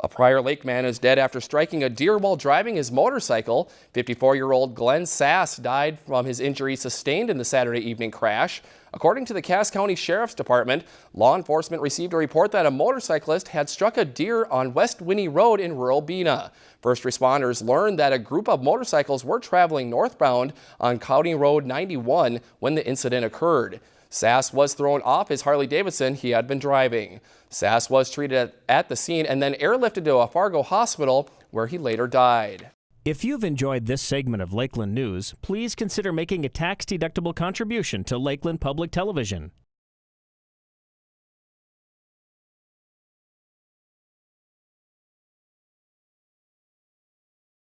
A Prior Lake man is dead after striking a deer while driving his motorcycle. 54-year-old Glenn Sass died from his injuries sustained in the Saturday evening crash. According to the Cass County Sheriff's Department, law enforcement received a report that a motorcyclist had struck a deer on West Winnie Road in rural Bena. First responders learned that a group of motorcycles were traveling northbound on County Road 91 when the incident occurred. Sass was thrown off his Harley-Davidson he had been driving. Sass was treated at the scene and then airlifted to a Fargo hospital where he later died. If you've enjoyed this segment of Lakeland News, please consider making a tax-deductible contribution to Lakeland Public Television.